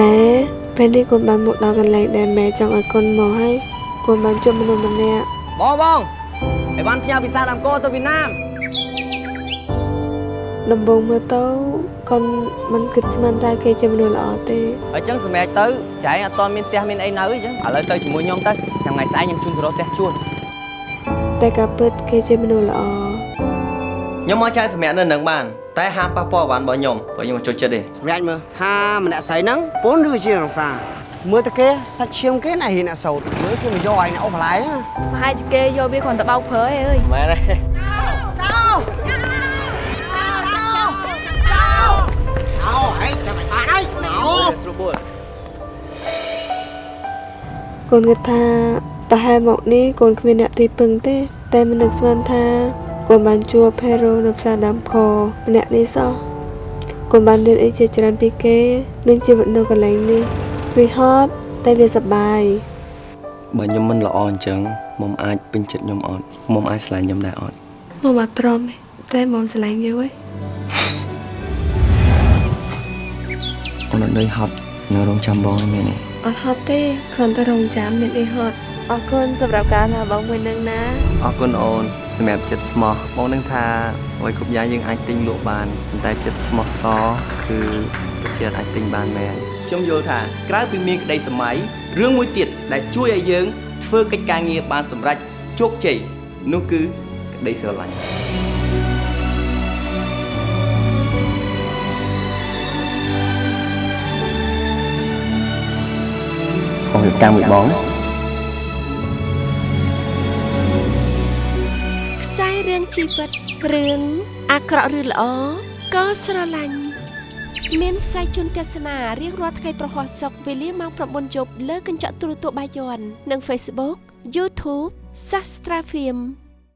ម៉ែពេលនេះកូនបានមកដល់កន្លែងដែលម៉ែចង់ឲ្យកូនមកហើយកូនបានជួបមនុស្សម្នាក់បងបងអីវ៉ាន់ផ្ញើវីសាដើមកោទៅវៀតណាមដំបូងមើលទៅកូនមិនគិតស្មានថាគេជាមនុស្សល្អទេអញ្ចឹងសម្រាប់ទៅចែងអត់តមានផ្ទះមានអីនៅអញ្ចឹងឥឡូវទៅជាមួយខ្ញុំទៅថ្ងៃស្អែកខ្ញុំជូនទៅរកផ្ទះជួលតែការពិតគេជាមនុស្សល្អ ខ្ញុំមកចែកសម្រាប់នៅនឹងបានតែហាមប៉ះពាល់បានរបស់ខ្ញុំព្រោះខ្ញុំមិនចូលចិត្តទេសម្រាប់មើលថាម្នាក់ស្រីហ្នឹងពូនឬជារង្សាមើលទៅគេសាច់ឈាមគេណាហ៊ានអ្នកសោតមើលគេមកយកឲ្យអ្នកអូបន្លែណាប្រហែលជាគេយកវាគ្រាន់តែបោកព្រើឯងអើយមែនទេអោហេចាំមិនបានហើយអោស្រួលបួលកូនគិតថាប្រហែលមកនេះកូនគ្មានអ្នកទីពឹងទេ តែមិននឹកស្មានថា កូនបានជួបផេរ៉ូនៅផ្សារដើមខម្នាក់នេះសោះកូនបានរៀនអីជាច្រើនពីគេនឹងជីវិតនៅកន្លែងនេះវាហត់តែវាសប្បាយបើខ្ញុំមិនល្អអញ្ចឹងមុំអាចពេញចិត្តខ្ញុំអត់មុំអាចស្រឡាញ់ខ្ញុំដែរអត់មកមកព្រមទេតែមកស្រឡាញ់យូរហើយអូនអត់ដូចហត់នៅរងចាំបងឯងមែនទេអត់ហត់ទេគ្រាន់តែរងចាំមានអីហត់ អរគុណសម្រាប់ការថាបងមួយនឹងណាអរគុណអូនសម្រាប់ចិត្តស្មោះបងនឹងថាអ្វីគ្រប់យ៉ាងយើងអាចទិញលក់បានប៉ុន្តែចិត្តស្មោះសគឺប្រជាអាចទិញបានមែនខ្ញុំយល់ថាក្រៅពីមានក្តីសម័យរឿងមួយទៀតដែលជួយឲ្យយើង ធ្វើកិច្ចការងារបានសម្រេចជោគជ័យនោះគឺក្តីស្រឡាញ់បងរៀបការមួយបង ជីវិតរឿងអាក្រក់ឬល្អក៏ស្រឡាញ់មានផ្សាយជូនទស្សនារៀងរាល់ថ្ងៃប្រហោះសុកវេលាម៉ោង9យប់លើកញ្ចក់ទូរទស្សន៍បាយ័ននិង Facebook YouTube Sastra Film